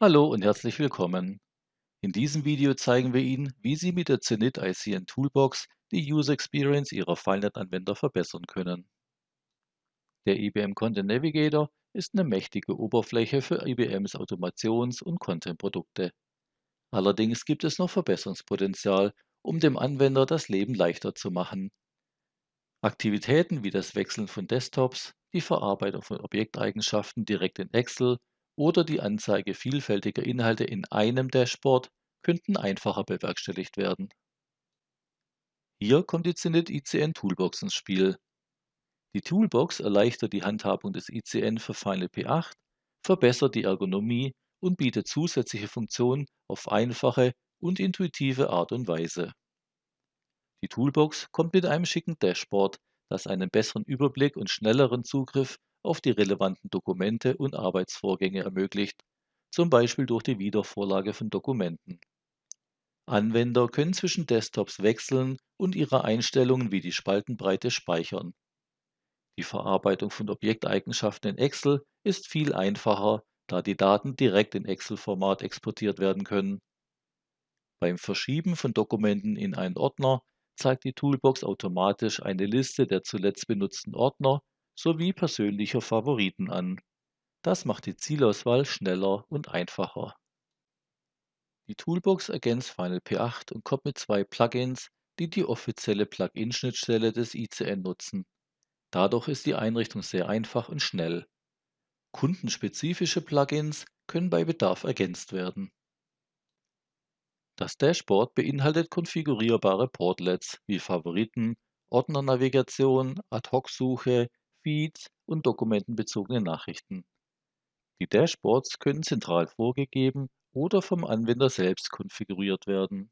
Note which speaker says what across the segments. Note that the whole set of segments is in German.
Speaker 1: Hallo und herzlich willkommen. In diesem Video zeigen wir Ihnen, wie Sie mit der Zenit ICN Toolbox die User Experience Ihrer FileNet-Anwender verbessern können. Der IBM Content Navigator ist eine mächtige Oberfläche für IBMs Automations- und Content-Produkte. Allerdings gibt es noch Verbesserungspotenzial, um dem Anwender das Leben leichter zu machen. Aktivitäten wie das Wechseln von Desktops, die Verarbeitung von Objekteigenschaften direkt in Excel oder die Anzeige vielfältiger Inhalte in einem Dashboard könnten einfacher bewerkstelligt werden. Hier kommt die Zenit ICN Toolbox ins Spiel. Die Toolbox erleichtert die Handhabung des ICN für Final P8, verbessert die Ergonomie und bietet zusätzliche Funktionen auf einfache und intuitive Art und Weise. Die Toolbox kommt mit einem schicken Dashboard, das einen besseren Überblick und schnelleren Zugriff auf die relevanten Dokumente und Arbeitsvorgänge ermöglicht, zum Beispiel durch die Wiedervorlage von Dokumenten. Anwender können zwischen Desktops wechseln und ihre Einstellungen wie die Spaltenbreite speichern. Die Verarbeitung von Objekteigenschaften in Excel ist viel einfacher, da die Daten direkt in Excel-Format exportiert werden können. Beim Verschieben von Dokumenten in einen Ordner zeigt die Toolbox automatisch eine Liste der zuletzt benutzten Ordner sowie persönlicher Favoriten an. Das macht die Zielauswahl schneller und einfacher. Die Toolbox ergänzt Final P8 und kommt mit zwei Plugins, die die offizielle Plugin-Schnittstelle des ICN nutzen. Dadurch ist die Einrichtung sehr einfach und schnell. Kundenspezifische Plugins können bei Bedarf ergänzt werden. Das Dashboard beinhaltet konfigurierbare Portlets wie Favoriten, Ordnernavigation, Ad-Hoc-Suche, Feeds und dokumentenbezogene Nachrichten. Die Dashboards können zentral vorgegeben oder vom Anwender selbst konfiguriert werden.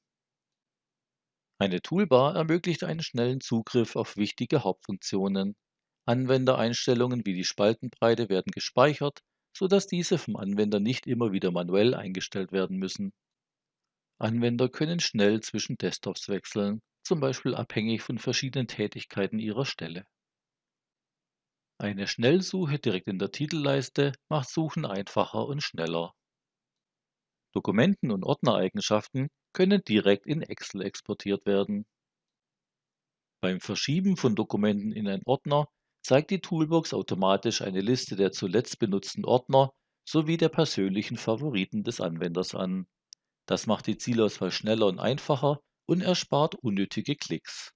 Speaker 1: Eine Toolbar ermöglicht einen schnellen Zugriff auf wichtige Hauptfunktionen. Anwendereinstellungen wie die Spaltenbreite werden gespeichert, sodass diese vom Anwender nicht immer wieder manuell eingestellt werden müssen. Anwender können schnell zwischen Desktops wechseln, zum Beispiel abhängig von verschiedenen Tätigkeiten ihrer Stelle. Eine Schnellsuche direkt in der Titelleiste macht Suchen einfacher und schneller. Dokumenten- und Ordnereigenschaften können direkt in Excel exportiert werden. Beim Verschieben von Dokumenten in einen Ordner zeigt die Toolbox automatisch eine Liste der zuletzt benutzten Ordner sowie der persönlichen Favoriten des Anwenders an. Das macht die Zielauswahl schneller und einfacher und erspart unnötige Klicks.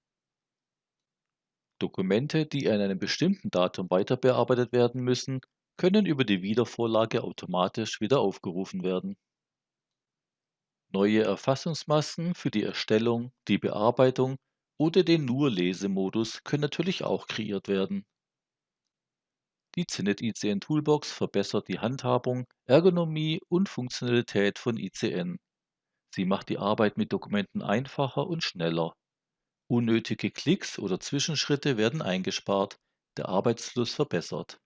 Speaker 1: Dokumente, die an einem bestimmten Datum weiterbearbeitet werden müssen, können über die Wiedervorlage automatisch wieder aufgerufen werden. Neue Erfassungsmasken für die Erstellung, die Bearbeitung oder den Nur-Lesemodus können natürlich auch kreiert werden. Die Zenit ICN Toolbox verbessert die Handhabung, Ergonomie und Funktionalität von ICN. Sie macht die Arbeit mit Dokumenten einfacher und schneller. Unnötige Klicks oder Zwischenschritte werden eingespart, der Arbeitsfluss verbessert.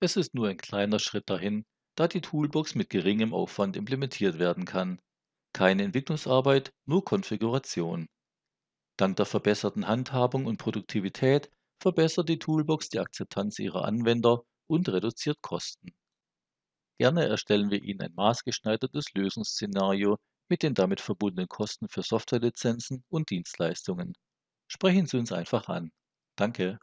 Speaker 1: Es ist nur ein kleiner Schritt dahin, da die Toolbox mit geringem Aufwand implementiert werden kann. Keine Entwicklungsarbeit, nur Konfiguration. Dank der verbesserten Handhabung und Produktivität verbessert die Toolbox die Akzeptanz ihrer Anwender und reduziert Kosten. Gerne erstellen wir Ihnen ein maßgeschneidertes Lösungsszenario mit den damit verbundenen Kosten für Softwarelizenzen und Dienstleistungen. Sprechen Sie uns einfach an. Danke.